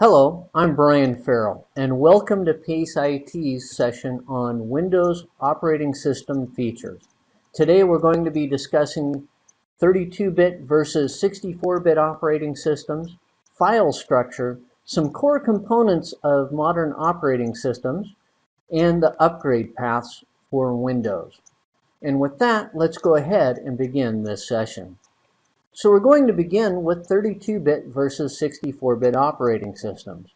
Hello, I'm Brian Farrell, and welcome to PACE IT's session on Windows operating system features. Today we're going to be discussing 32-bit versus 64-bit operating systems, file structure, some core components of modern operating systems, and the upgrade paths for Windows. And with that, let's go ahead and begin this session. So we're going to begin with 32-bit versus 64-bit operating systems.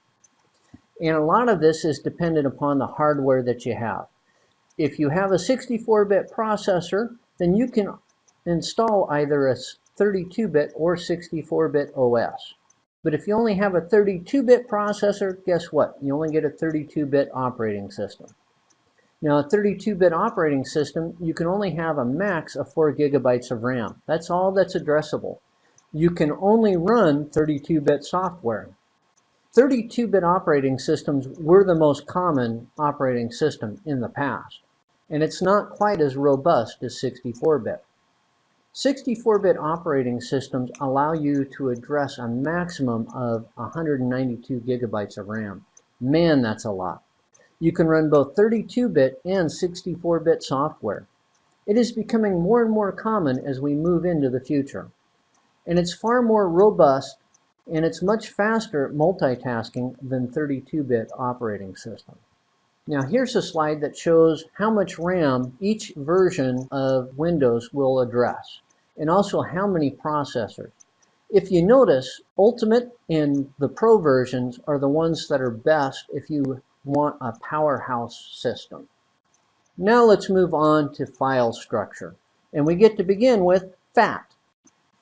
And a lot of this is dependent upon the hardware that you have. If you have a 64-bit processor, then you can install either a 32-bit or 64-bit OS. But if you only have a 32-bit processor, guess what? You only get a 32-bit operating system. Now, a 32-bit operating system, you can only have a max of 4 gigabytes of RAM. That's all that's addressable. You can only run 32-bit software. 32-bit operating systems were the most common operating system in the past, and it's not quite as robust as 64-bit. 64-bit operating systems allow you to address a maximum of 192 gigabytes of RAM. Man, that's a lot. You can run both 32-bit and 64-bit software. It is becoming more and more common as we move into the future. And it's far more robust and it's much faster multitasking than 32-bit operating system. Now here's a slide that shows how much RAM each version of Windows will address and also how many processors. If you notice, Ultimate and the Pro versions are the ones that are best if you want a powerhouse system. Now let's move on to file structure. And we get to begin with FAT.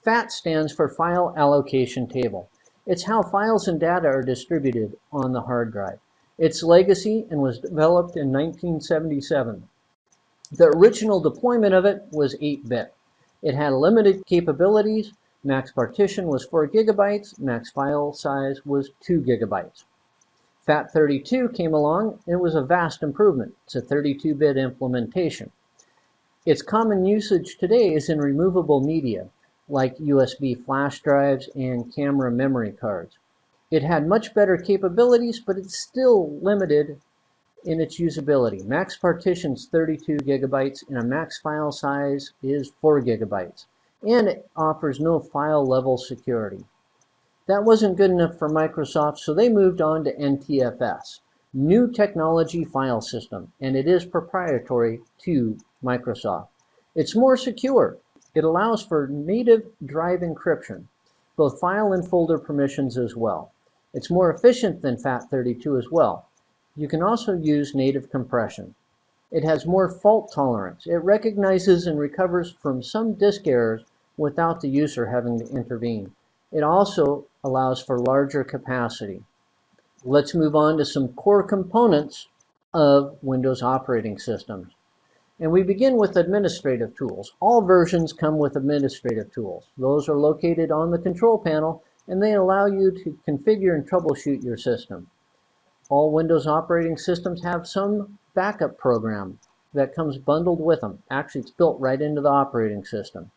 FAT stands for File Allocation Table. It's how files and data are distributed on the hard drive. Its legacy and was developed in 1977. The original deployment of it was 8-bit. It had limited capabilities. Max partition was 4 gigabytes. Max file size was 2 gigabytes. FAT32 came along and it was a vast improvement. It's a 32-bit implementation. Its common usage today is in removable media, like USB flash drives and camera memory cards. It had much better capabilities, but it's still limited in its usability. Max partitions 32 gigabytes and a max file size is 4 gigabytes. And it offers no file level security. That wasn't good enough for Microsoft, so they moved on to NTFS, New Technology File System, and it is proprietary to Microsoft. It's more secure. It allows for native drive encryption, both file and folder permissions as well. It's more efficient than FAT32 as well. You can also use native compression. It has more fault tolerance. It recognizes and recovers from some disk errors without the user having to intervene. It also allows for larger capacity. Let's move on to some core components of Windows operating systems. And we begin with administrative tools. All versions come with administrative tools. Those are located on the control panel and they allow you to configure and troubleshoot your system. All Windows operating systems have some backup program that comes bundled with them. Actually, it's built right into the operating system.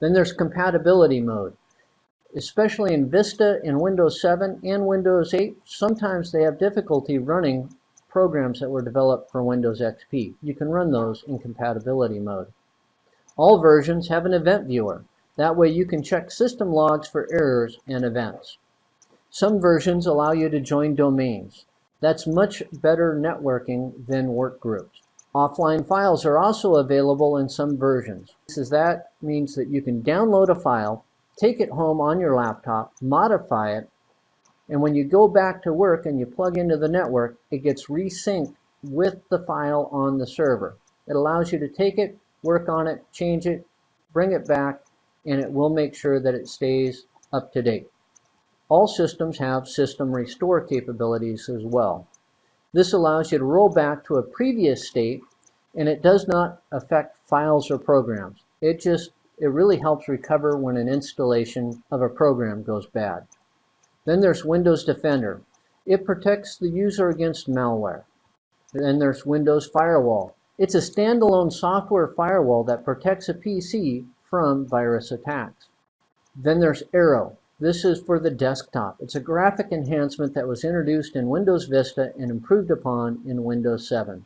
Then there's compatibility mode especially in Vista in Windows 7 and Windows 8, sometimes they have difficulty running programs that were developed for Windows XP. You can run those in compatibility mode. All versions have an event viewer. That way you can check system logs for errors and events. Some versions allow you to join domains. That's much better networking than workgroups. Offline files are also available in some versions. That means that you can download a file take it home on your laptop, modify it, and when you go back to work and you plug into the network, it gets resynced with the file on the server. It allows you to take it, work on it, change it, bring it back, and it will make sure that it stays up to date. All systems have system restore capabilities as well. This allows you to roll back to a previous state and it does not affect files or programs. It just it really helps recover when an installation of a program goes bad. Then there's Windows Defender. It protects the user against malware. Then there's Windows Firewall. It's a standalone software firewall that protects a PC from virus attacks. Then there's Aero. This is for the desktop. It's a graphic enhancement that was introduced in Windows Vista and improved upon in Windows 7.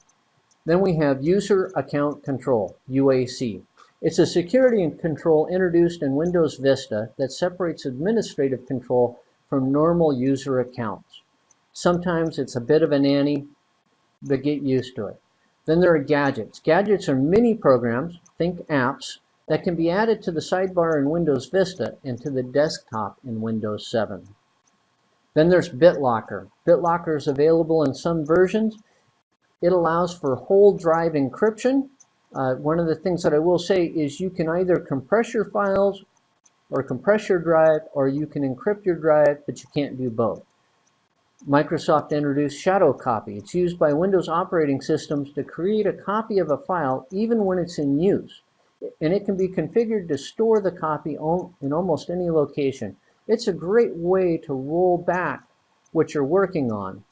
Then we have User Account Control, UAC. It's a security and control introduced in Windows Vista that separates administrative control from normal user accounts. Sometimes it's a bit of a nanny, but get used to it. Then there are gadgets. Gadgets are mini programs, think apps, that can be added to the sidebar in Windows Vista and to the desktop in Windows 7. Then there's BitLocker. BitLocker is available in some versions. It allows for whole drive encryption. Uh, one of the things that I will say is you can either compress your files or compress your drive or you can encrypt your drive, but you can't do both. Microsoft introduced Shadow Copy. It's used by Windows operating systems to create a copy of a file even when it's in use. And it can be configured to store the copy in almost any location. It's a great way to roll back what you're working on.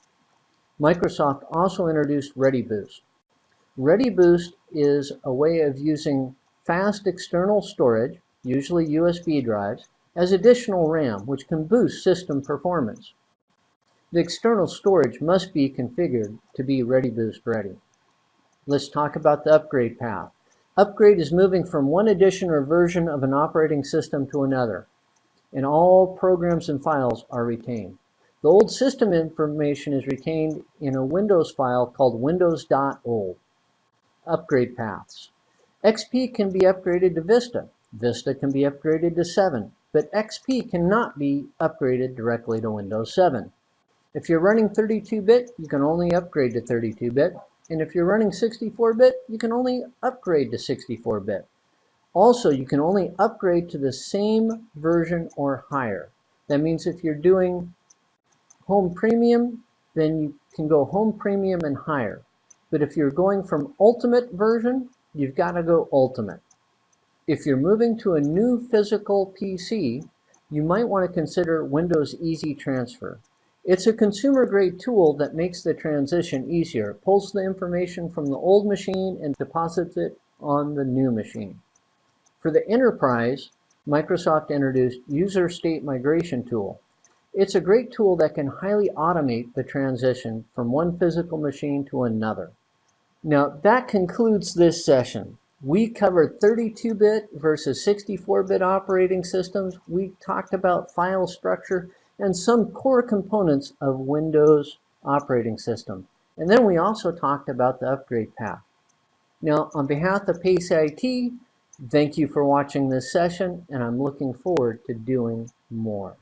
Microsoft also introduced ReadyBoost. ReadyBoost is a way of using fast external storage, usually USB drives, as additional RAM, which can boost system performance. The external storage must be configured to be ReadyBoost ready. Let's talk about the upgrade path. Upgrade is moving from one edition or version of an operating system to another, and all programs and files are retained. The old system information is retained in a Windows file called windows.old. Upgrade paths. XP can be upgraded to Vista. Vista can be upgraded to 7, but XP cannot be upgraded directly to Windows 7. If you're running 32-bit, you can only upgrade to 32-bit. And if you're running 64-bit, you can only upgrade to 64-bit. Also, you can only upgrade to the same version or higher. That means if you're doing Home Premium, then you can go Home Premium and higher. But if you're going from Ultimate version, you've got to go Ultimate. If you're moving to a new physical PC, you might want to consider Windows Easy Transfer. It's a consumer-grade tool that makes the transition easier. It pulls the information from the old machine and deposits it on the new machine. For the enterprise, Microsoft introduced User State Migration Tool. It's a great tool that can highly automate the transition from one physical machine to another. Now, that concludes this session. We covered 32-bit versus 64-bit operating systems. We talked about file structure and some core components of Windows operating system. And then we also talked about the upgrade path. Now, on behalf of PACE IT, thank you for watching this session, and I'm looking forward to doing more.